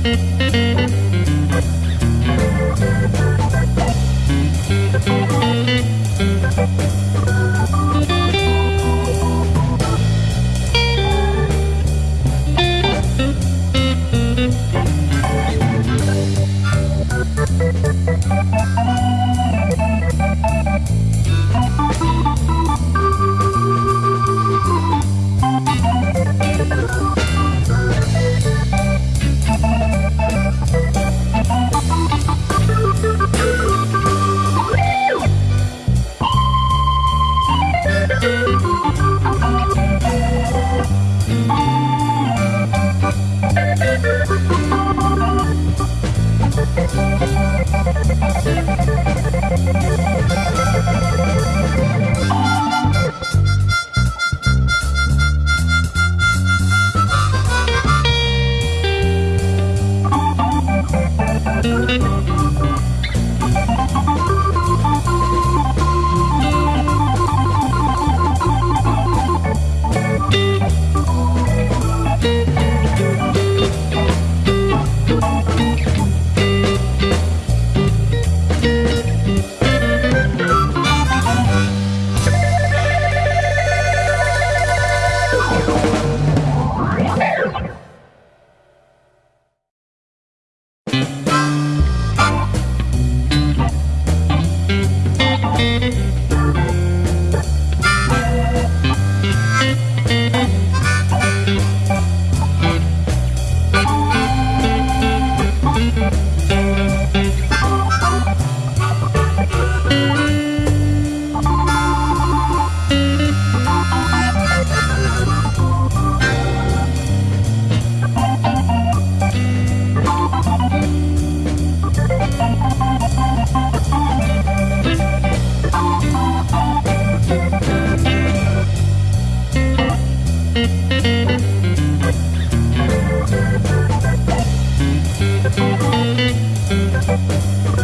Thank